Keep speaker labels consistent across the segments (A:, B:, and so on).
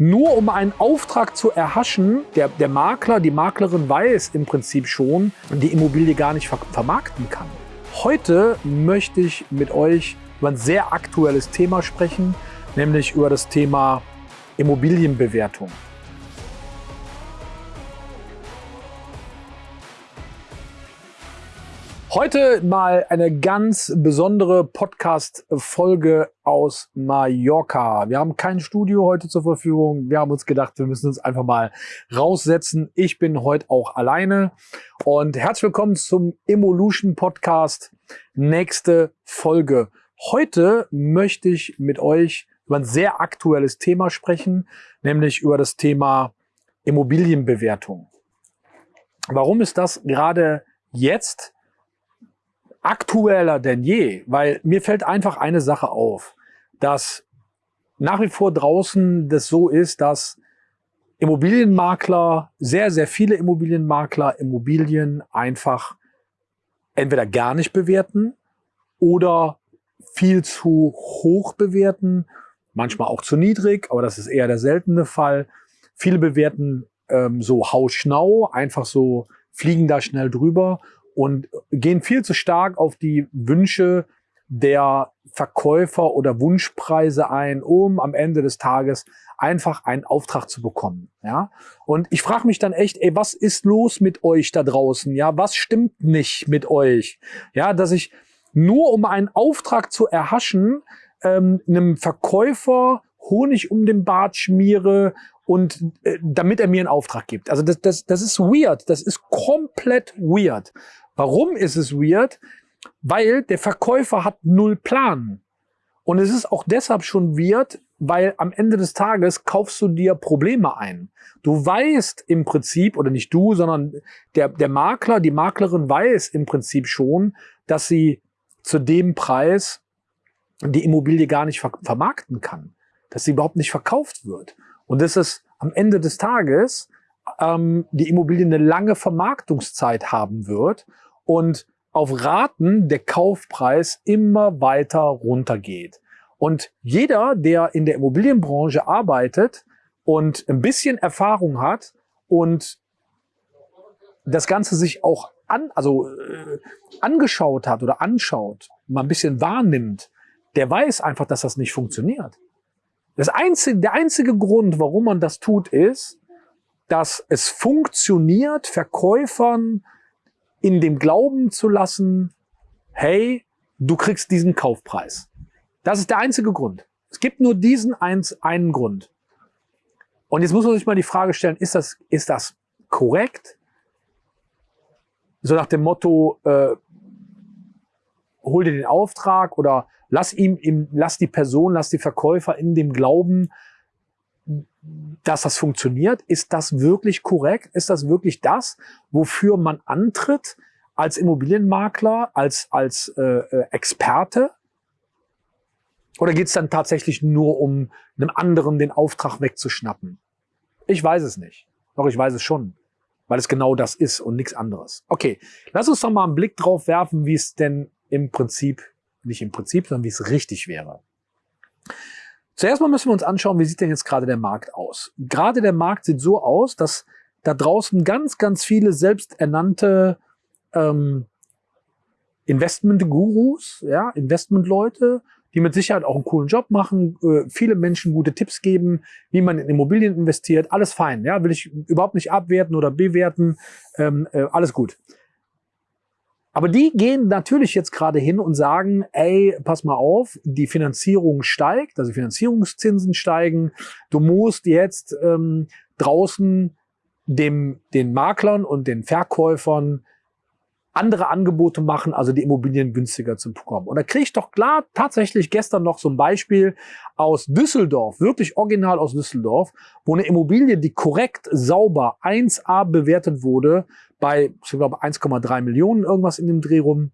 A: nur um einen Auftrag zu erhaschen, der, der Makler, die Maklerin weiß im Prinzip schon, die Immobilie gar nicht ver vermarkten kann. Heute möchte ich mit euch über ein sehr aktuelles Thema sprechen, nämlich über das Thema Immobilienbewertung. Heute mal eine ganz besondere Podcast-Folge aus Mallorca. Wir haben kein Studio heute zur Verfügung. Wir haben uns gedacht, wir müssen uns einfach mal raussetzen. Ich bin heute auch alleine und herzlich willkommen zum Evolution Podcast. Nächste Folge. Heute möchte ich mit euch über ein sehr aktuelles Thema sprechen, nämlich über das Thema Immobilienbewertung. Warum ist das gerade jetzt aktueller denn je, weil mir fällt einfach eine Sache auf, dass nach wie vor draußen das so ist, dass Immobilienmakler, sehr, sehr viele Immobilienmakler Immobilien einfach entweder gar nicht bewerten oder viel zu hoch bewerten, manchmal auch zu niedrig, aber das ist eher der seltene Fall. Viele bewerten ähm, so hausschnau, einfach so fliegen da schnell drüber und gehen viel zu stark auf die Wünsche der Verkäufer oder Wunschpreise ein, um am Ende des Tages einfach einen Auftrag zu bekommen. Ja, und ich frage mich dann echt, ey, was ist los mit euch da draußen? Ja, was stimmt nicht mit euch? Ja, dass ich nur um einen Auftrag zu erhaschen, ähm, einem Verkäufer Honig um den Bart schmiere und äh, damit er mir einen Auftrag gibt. Also das, das, das ist weird. Das ist komplett weird. Warum ist es weird? Weil der Verkäufer hat null Plan. Und es ist auch deshalb schon weird, weil am Ende des Tages kaufst du dir Probleme ein. Du weißt im Prinzip, oder nicht du, sondern der, der Makler, die Maklerin weiß im Prinzip schon, dass sie zu dem Preis die Immobilie gar nicht ver vermarkten kann. Dass sie überhaupt nicht verkauft wird. Und dass es am Ende des Tages ähm, die Immobilie eine lange Vermarktungszeit haben wird und auf Raten der Kaufpreis immer weiter runtergeht. Und jeder, der in der Immobilienbranche arbeitet und ein bisschen Erfahrung hat und das Ganze sich auch an, also äh, angeschaut hat oder anschaut, mal ein bisschen wahrnimmt, der weiß einfach, dass das nicht funktioniert. Das einzige, der einzige Grund, warum man das tut, ist, dass es funktioniert, Verkäufern in dem Glauben zu lassen, hey, du kriegst diesen Kaufpreis. Das ist der einzige Grund. Es gibt nur diesen eins, einen Grund. Und jetzt muss man sich mal die Frage stellen, ist das, ist das korrekt? So nach dem Motto, äh, hol dir den Auftrag oder lass ihm, ihm, lass die Person, lass die Verkäufer in dem Glauben, dass das funktioniert? Ist das wirklich korrekt? Ist das wirklich das, wofür man antritt als Immobilienmakler, als, als äh, äh Experte? Oder geht es dann tatsächlich nur um einem anderen den Auftrag wegzuschnappen? Ich weiß es nicht. Doch ich weiß es schon, weil es genau das ist und nichts anderes. Okay, lass uns doch mal einen Blick drauf werfen, wie es denn im Prinzip, nicht im Prinzip, sondern wie es richtig wäre. Zuerst mal müssen wir uns anschauen, wie sieht denn jetzt gerade der Markt aus? Gerade der Markt sieht so aus, dass da draußen ganz, ganz viele selbsternannte ähm, Investment-Gurus, ja, Investment-Leute, die mit Sicherheit auch einen coolen Job machen, äh, viele Menschen gute Tipps geben, wie man in Immobilien investiert, alles fein, ja, will ich überhaupt nicht abwerten oder bewerten, ähm, äh, alles gut. Aber die gehen natürlich jetzt gerade hin und sagen, ey, pass mal auf, die Finanzierung steigt, also Finanzierungszinsen steigen. Du musst jetzt ähm, draußen dem, den Maklern und den Verkäufern andere Angebote machen, also die Immobilien günstiger zu bekommen. Und da kriege ich doch klar tatsächlich gestern noch so ein Beispiel aus Düsseldorf, wirklich original aus Düsseldorf, wo eine Immobilie, die korrekt, sauber 1a bewertet wurde, bei, ich glaube, 1,3 Millionen irgendwas in dem Dreh rum,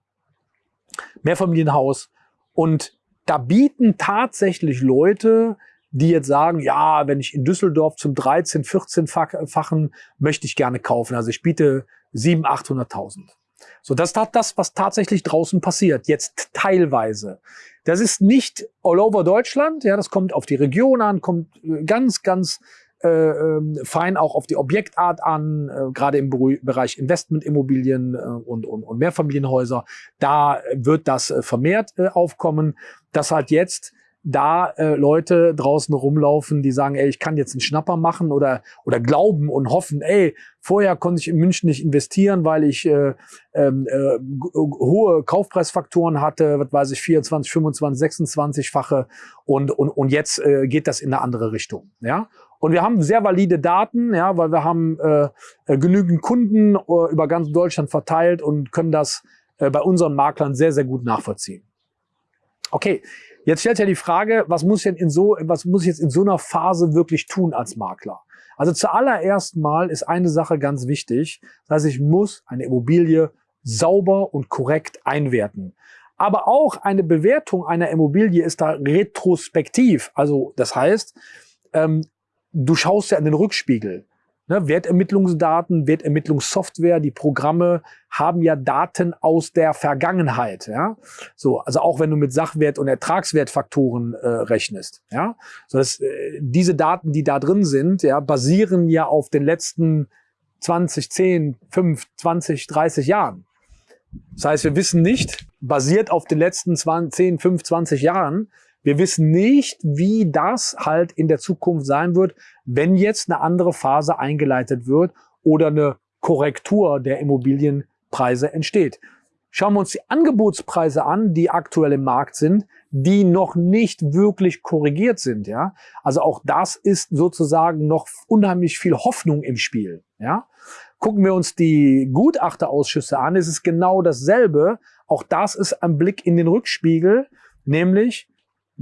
A: Mehrfamilienhaus. Und da bieten tatsächlich Leute, die jetzt sagen, ja, wenn ich in Düsseldorf zum 13, 14-fachen möchte ich gerne kaufen. Also ich biete 700.000, 800.000. So, das ist das, was tatsächlich draußen passiert. Jetzt teilweise. Das ist nicht all over Deutschland, ja, das kommt auf die Region an, kommt äh, ganz, ganz äh, ähm, fein auch auf die Objektart an, äh, gerade im Bereich Investmentimmobilien äh, und, und, und Mehrfamilienhäuser. Da wird das äh, vermehrt äh, aufkommen, dass halt jetzt da äh, Leute draußen rumlaufen, die sagen, ey, ich kann jetzt einen Schnapper machen oder oder glauben und hoffen, ey, vorher konnte ich in München nicht investieren, weil ich äh, ähm, äh, hohe Kaufpreisfaktoren hatte, was weiß ich, 24, 25, 26-fache und und und jetzt äh, geht das in eine andere Richtung, ja? Und wir haben sehr valide Daten, ja, weil wir haben äh, äh genügend Kunden äh, über ganz Deutschland verteilt und können das äh, bei unseren Maklern sehr, sehr gut nachvollziehen. Okay, jetzt stellt ja die Frage, was muss, denn in so, was muss ich jetzt in so einer Phase wirklich tun als Makler? Also zuallererst mal ist eine Sache ganz wichtig. Das heißt, ich muss eine Immobilie sauber und korrekt einwerten. Aber auch eine Bewertung einer Immobilie ist da retrospektiv. Also das heißt, ähm, du schaust ja in den Rückspiegel. Ne, Wertermittlungsdaten, Wertermittlungssoftware, die Programme haben ja Daten aus der Vergangenheit. Ja? So, also auch wenn du mit Sachwert- und Ertragswertfaktoren äh, rechnest. Ja? So, dass, äh, diese Daten, die da drin sind, ja, basieren ja auf den letzten 20, 10, 5, 20, 30 Jahren. Das heißt, wir wissen nicht, basiert auf den letzten 20, 10, 5, 20 Jahren, wir wissen nicht, wie das halt in der Zukunft sein wird, wenn jetzt eine andere Phase eingeleitet wird oder eine Korrektur der Immobilienpreise entsteht. Schauen wir uns die Angebotspreise an, die aktuell im Markt sind, die noch nicht wirklich korrigiert sind. Ja, also auch das ist sozusagen noch unheimlich viel Hoffnung im Spiel. Ja, gucken wir uns die Gutachterausschüsse an, ist es genau dasselbe. Auch das ist ein Blick in den Rückspiegel, nämlich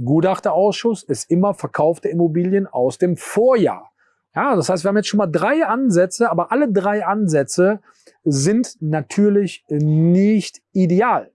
A: Gutachterausschuss ist immer verkaufte Immobilien aus dem Vorjahr. Ja, das heißt, wir haben jetzt schon mal drei Ansätze, aber alle drei Ansätze sind natürlich nicht ideal.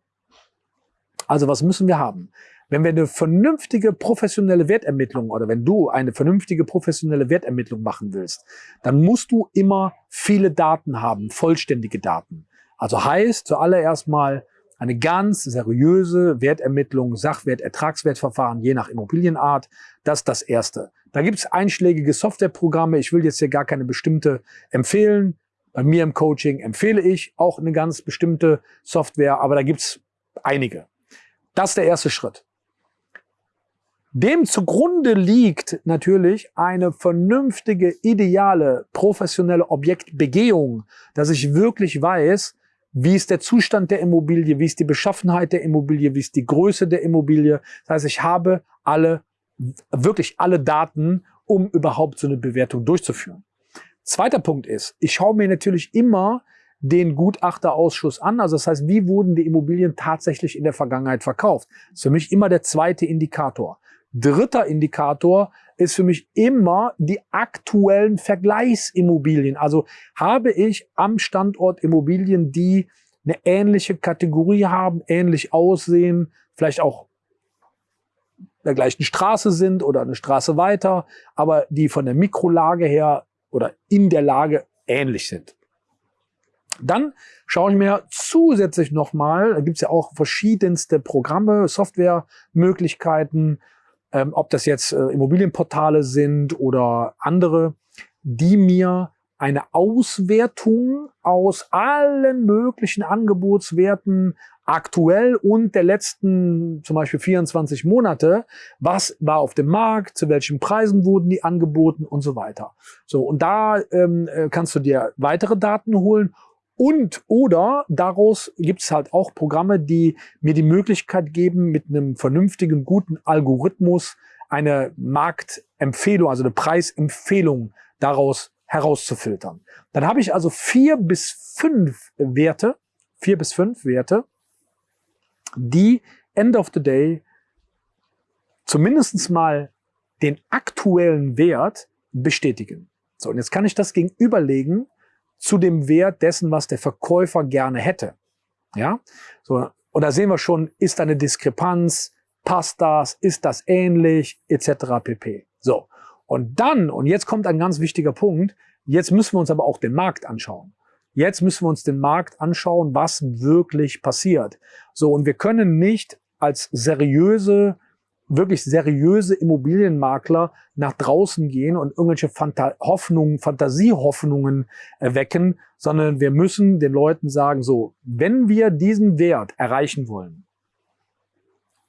A: Also was müssen wir haben? Wenn wir eine vernünftige professionelle Wertermittlung oder wenn du eine vernünftige professionelle Wertermittlung machen willst, dann musst du immer viele Daten haben, vollständige Daten. Also heißt zuallererst mal eine ganz seriöse Wertermittlung, Sachwert, Ertragswertverfahren, je nach Immobilienart. Das ist das Erste. Da gibt es einschlägige Softwareprogramme. Ich will jetzt hier gar keine bestimmte empfehlen. Bei mir im Coaching empfehle ich auch eine ganz bestimmte Software, aber da gibt es einige. Das ist der erste Schritt. Dem zugrunde liegt natürlich eine vernünftige, ideale, professionelle Objektbegehung, dass ich wirklich weiß, wie ist der Zustand der Immobilie, wie ist die Beschaffenheit der Immobilie, wie ist die Größe der Immobilie. Das heißt, ich habe alle, wirklich alle Daten, um überhaupt so eine Bewertung durchzuführen. Zweiter Punkt ist, ich schaue mir natürlich immer den Gutachterausschuss an. Also das heißt, wie wurden die Immobilien tatsächlich in der Vergangenheit verkauft? Das ist für mich immer der zweite Indikator. Dritter Indikator ist für mich immer die aktuellen Vergleichsimmobilien. Also habe ich am Standort Immobilien, die eine ähnliche Kategorie haben, ähnlich aussehen, vielleicht auch der gleichen Straße sind oder eine Straße weiter, aber die von der Mikrolage her oder in der Lage ähnlich sind. Dann schaue ich mir zusätzlich nochmal, da gibt es ja auch verschiedenste Programme, Softwaremöglichkeiten, ähm, ob das jetzt äh, Immobilienportale sind oder andere, die mir eine Auswertung aus allen möglichen Angebotswerten aktuell und der letzten zum Beispiel 24 Monate, was war auf dem Markt, zu welchen Preisen wurden die angeboten und so weiter. So, und da ähm, äh, kannst du dir weitere Daten holen und oder daraus gibt es halt auch Programme, die mir die Möglichkeit geben, mit einem vernünftigen, guten Algorithmus eine Marktempfehlung, also eine Preisempfehlung daraus herauszufiltern. Dann habe ich also vier bis fünf Werte, vier bis fünf Werte, die end of the day zumindest mal den aktuellen Wert bestätigen. So, und jetzt kann ich das gegenüberlegen zu dem Wert dessen, was der Verkäufer gerne hätte. Ja, so und da sehen wir schon, ist da eine Diskrepanz, passt das, ist das ähnlich, etc. pp. So und dann und jetzt kommt ein ganz wichtiger Punkt. Jetzt müssen wir uns aber auch den Markt anschauen. Jetzt müssen wir uns den Markt anschauen, was wirklich passiert. So und wir können nicht als seriöse, wirklich seriöse Immobilienmakler nach draußen gehen und irgendwelche Fanta Hoffnungen, Fantasiehoffnungen erwecken, sondern wir müssen den Leuten sagen, so, wenn wir diesen Wert erreichen wollen,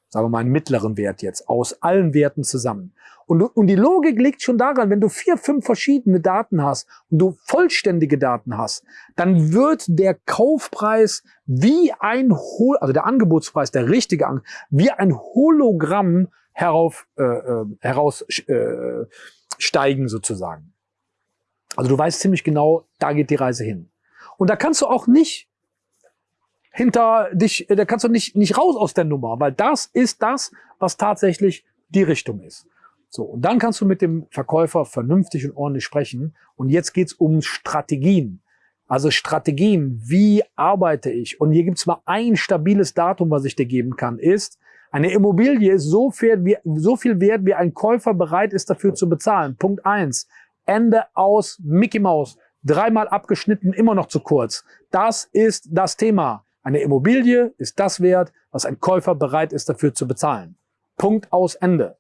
A: sagen wir mal einen mittleren Wert jetzt, aus allen Werten zusammen. Und, und die Logik liegt schon daran, wenn du vier, fünf verschiedene Daten hast und du vollständige Daten hast, dann wird der Kaufpreis wie ein, Hol also der Angebotspreis, der richtige, An wie ein Hologramm herauf, äh, äh, heraus äh, sozusagen. Also du weißt ziemlich genau, da geht die Reise hin. Und da kannst du auch nicht hinter dich, da kannst du nicht, nicht raus aus der Nummer, weil das ist das, was tatsächlich die Richtung ist. So, und dann kannst du mit dem Verkäufer vernünftig und ordentlich sprechen. Und jetzt geht's um Strategien. Also Strategien, wie arbeite ich? Und hier gibt's mal ein stabiles Datum, was ich dir geben kann, ist, eine Immobilie ist so viel, wie, so viel wert, wie ein Käufer bereit ist, dafür zu bezahlen. Punkt eins. Ende aus Mickey Mouse. Dreimal abgeschnitten, immer noch zu kurz. Das ist das Thema. Eine Immobilie ist das wert, was ein Käufer bereit ist dafür zu bezahlen. Punkt aus Ende.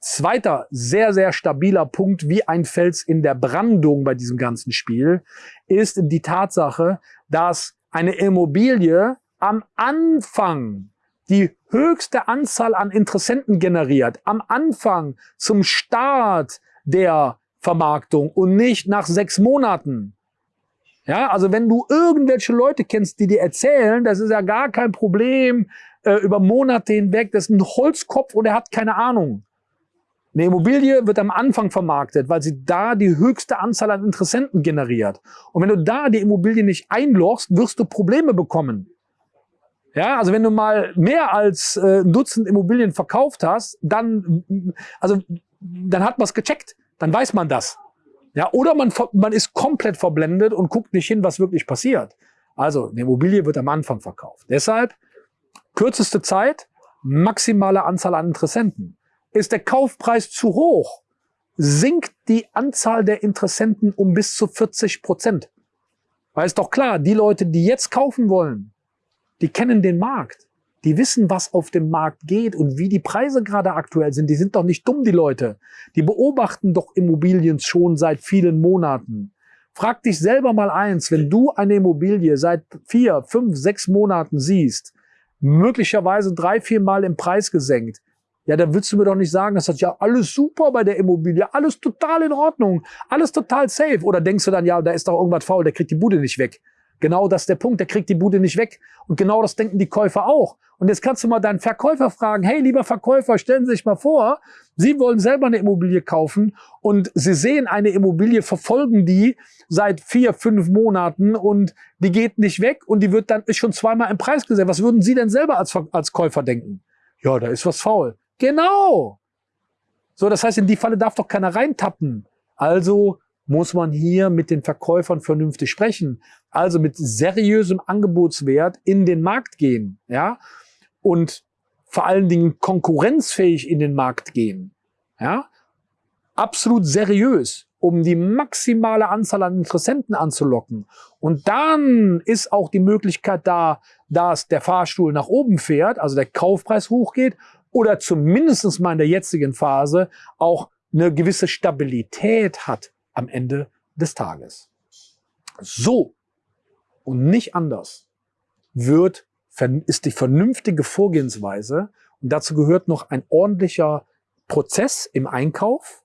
A: Zweiter sehr, sehr stabiler Punkt, wie ein Fels in der Brandung bei diesem ganzen Spiel, ist die Tatsache, dass eine Immobilie am Anfang die höchste Anzahl an Interessenten generiert, am Anfang zum Start der Vermarktung und nicht nach sechs Monaten. Ja, also wenn du irgendwelche Leute kennst, die dir erzählen, das ist ja gar kein Problem äh, über Monate hinweg, das ist ein Holzkopf und er hat keine Ahnung. Eine Immobilie wird am Anfang vermarktet, weil sie da die höchste Anzahl an Interessenten generiert. Und wenn du da die Immobilie nicht einlochst, wirst du Probleme bekommen. Ja, also wenn du mal mehr als äh, ein Dutzend Immobilien verkauft hast, dann, also, dann hat man es gecheckt. Dann weiß man das. Ja, oder man, man ist komplett verblendet und guckt nicht hin, was wirklich passiert. Also, eine Immobilie wird am Anfang verkauft. Deshalb, kürzeste Zeit, maximale Anzahl an Interessenten. Ist der Kaufpreis zu hoch, sinkt die Anzahl der Interessenten um bis zu 40 Prozent. Weil ist doch klar, die Leute, die jetzt kaufen wollen, die kennen den Markt. Die wissen, was auf dem Markt geht und wie die Preise gerade aktuell sind. Die sind doch nicht dumm, die Leute. Die beobachten doch Immobilien schon seit vielen Monaten. Frag dich selber mal eins, wenn du eine Immobilie seit vier, fünf, sechs Monaten siehst, möglicherweise drei, vier Mal im Preis gesenkt, ja, dann willst du mir doch nicht sagen, das ja alles super bei der Immobilie, alles total in Ordnung, alles total safe. Oder denkst du dann, ja, da ist doch irgendwas faul, der kriegt die Bude nicht weg. Genau das ist der Punkt, der kriegt die Bude nicht weg. Und genau das denken die Käufer auch. Und jetzt kannst du mal deinen Verkäufer fragen, hey, lieber Verkäufer, stellen Sie sich mal vor, Sie wollen selber eine Immobilie kaufen und Sie sehen eine Immobilie, verfolgen die seit vier, fünf Monaten und die geht nicht weg und die wird dann ist schon zweimal im Preis gesetzt. Was würden Sie denn selber als, als Käufer denken? Ja, da ist was faul. Genau. So, das heißt, in die Falle darf doch keiner reintappen. Also muss man hier mit den Verkäufern vernünftig sprechen. Also mit seriösem Angebotswert in den Markt gehen, ja, und vor allen Dingen konkurrenzfähig in den Markt gehen, ja, absolut seriös, um die maximale Anzahl an Interessenten anzulocken. Und dann ist auch die Möglichkeit da, dass der Fahrstuhl nach oben fährt, also der Kaufpreis hochgeht oder zumindestens mal in der jetzigen Phase auch eine gewisse Stabilität hat am Ende des Tages. So und nicht anders wird, ist die vernünftige Vorgehensweise und dazu gehört noch ein ordentlicher Prozess im Einkauf,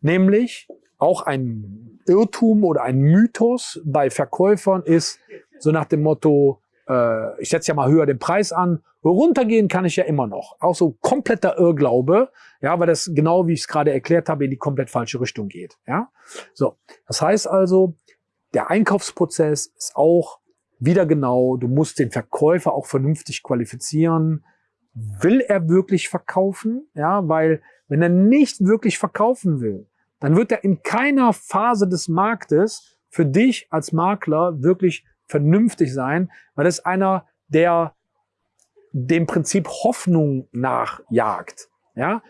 A: nämlich auch ein Irrtum oder ein Mythos bei Verkäufern ist so nach dem Motto, äh, ich setze ja mal höher den Preis an, runtergehen kann ich ja immer noch. Auch so kompletter Irrglaube, ja, weil das genau wie ich es gerade erklärt habe, in die komplett falsche Richtung geht. Ja, so. Das heißt also, der Einkaufsprozess ist auch wieder genau, du musst den Verkäufer auch vernünftig qualifizieren. Will er wirklich verkaufen? Ja, weil wenn er nicht wirklich verkaufen will, dann wird er in keiner Phase des Marktes für dich als Makler wirklich vernünftig sein, weil das einer, der dem Prinzip Hoffnung nachjagt. Ja,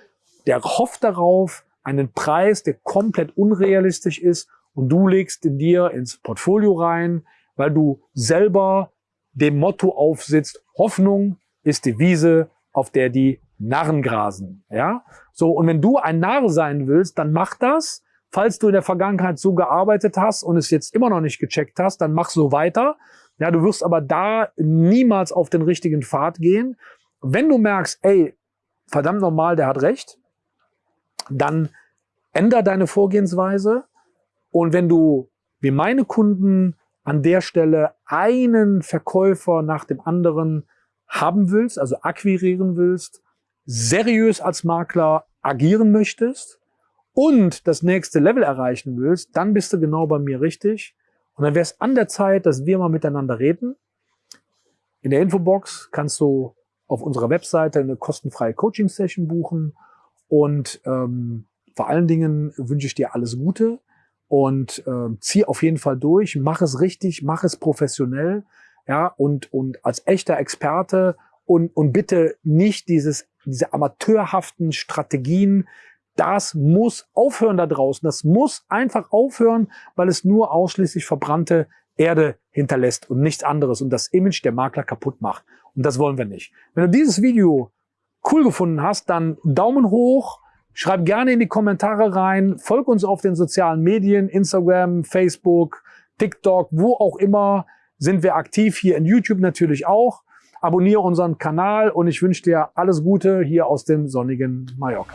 A: der hofft darauf, einen Preis, der komplett unrealistisch ist und du legst in dir ins Portfolio rein, weil du selber dem Motto aufsitzt, Hoffnung ist die Wiese, auf der die Narren grasen. Ja? So, und wenn du ein Narr sein willst, dann mach das. Falls du in der Vergangenheit so gearbeitet hast und es jetzt immer noch nicht gecheckt hast, dann mach so weiter. Ja, du wirst aber da niemals auf den richtigen Pfad gehen. Wenn du merkst, ey, verdammt normal, der hat recht, dann änder deine Vorgehensweise. Und wenn du, wie meine Kunden, an der Stelle einen Verkäufer nach dem anderen haben willst, also akquirieren willst, seriös als Makler agieren möchtest und das nächste Level erreichen willst, dann bist du genau bei mir richtig. Und dann wäre es an der Zeit, dass wir mal miteinander reden. In der Infobox kannst du auf unserer Webseite eine kostenfreie Coaching-Session buchen. Und ähm, vor allen Dingen wünsche ich dir alles Gute und äh, zieh auf jeden Fall durch, mach es richtig, mach es professionell, ja, und, und als echter Experte und, und bitte nicht dieses, diese amateurhaften Strategien, das muss aufhören da draußen. Das muss einfach aufhören, weil es nur ausschließlich verbrannte Erde hinterlässt und nichts anderes und das Image der Makler kaputt macht. Und das wollen wir nicht. Wenn du dieses Video cool gefunden hast, dann Daumen hoch, schreib gerne in die Kommentare rein, folg uns auf den sozialen Medien, Instagram, Facebook, TikTok, wo auch immer sind wir aktiv, hier in YouTube natürlich auch. Abonniere unseren Kanal und ich wünsche dir alles Gute hier aus dem sonnigen Mallorca.